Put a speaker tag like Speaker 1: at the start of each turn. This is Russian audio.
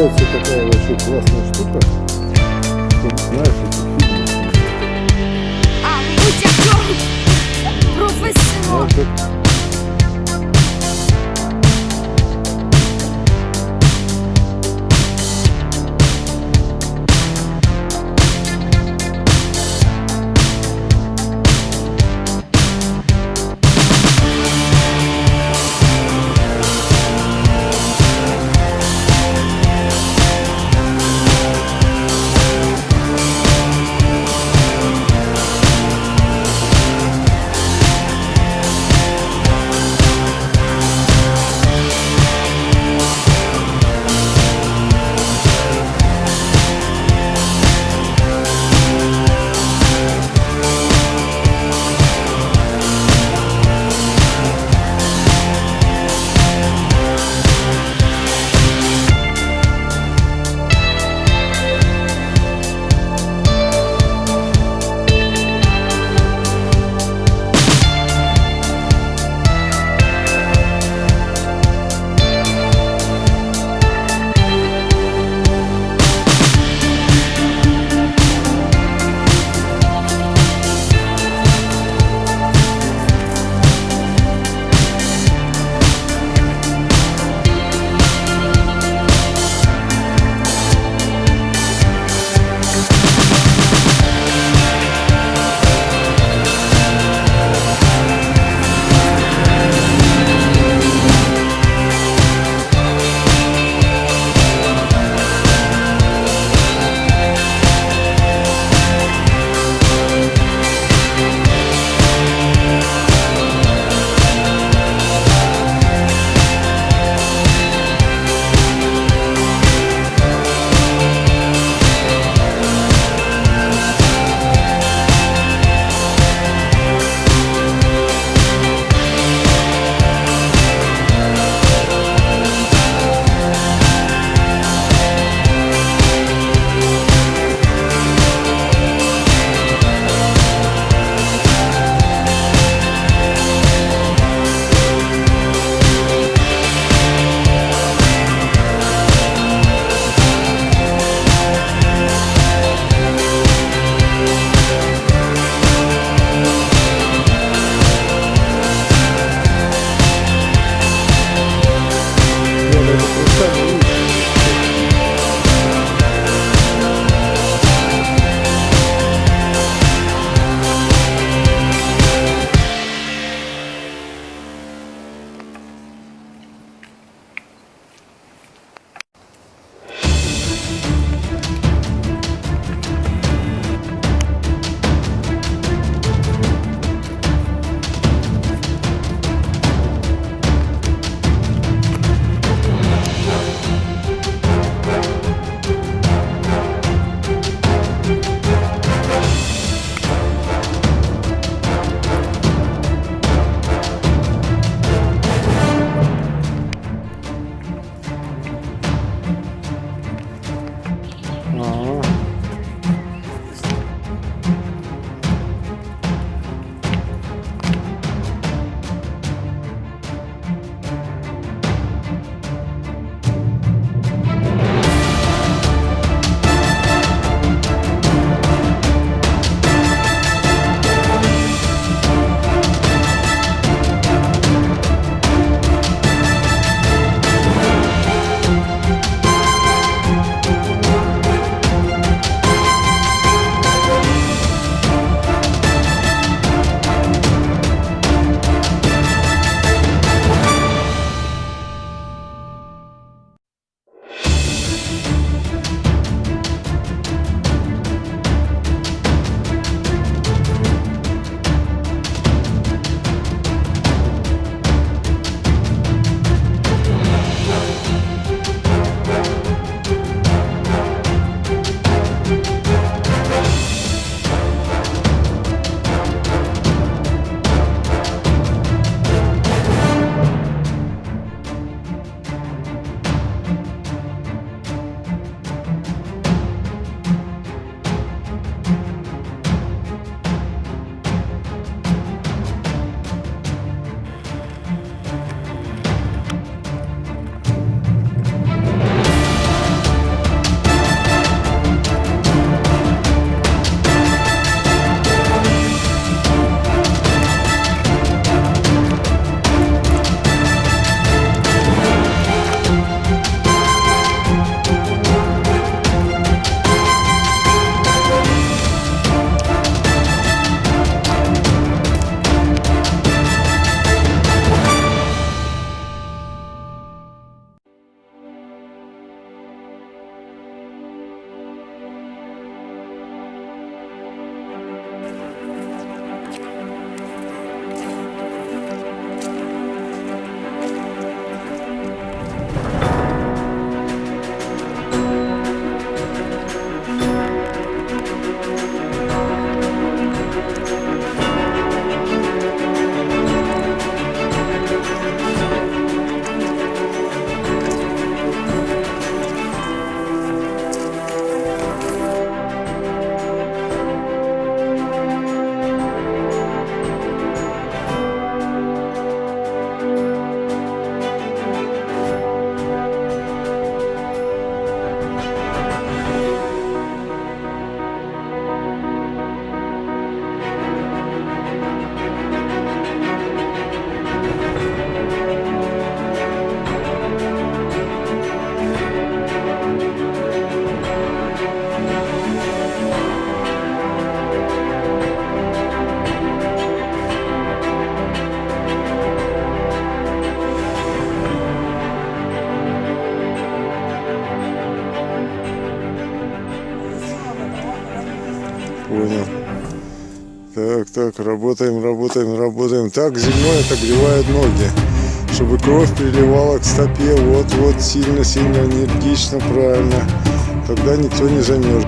Speaker 1: получается такая вообще классная штука. Ты знаешь, эти фильмы.
Speaker 2: А, будь актер! Професіонал!
Speaker 1: Это так, работаем, работаем, работаем. Так зимой отогревает ноги, чтобы кровь переливала к стопе. Вот, вот, сильно, сильно, энергично, правильно. Тогда никто не замерз.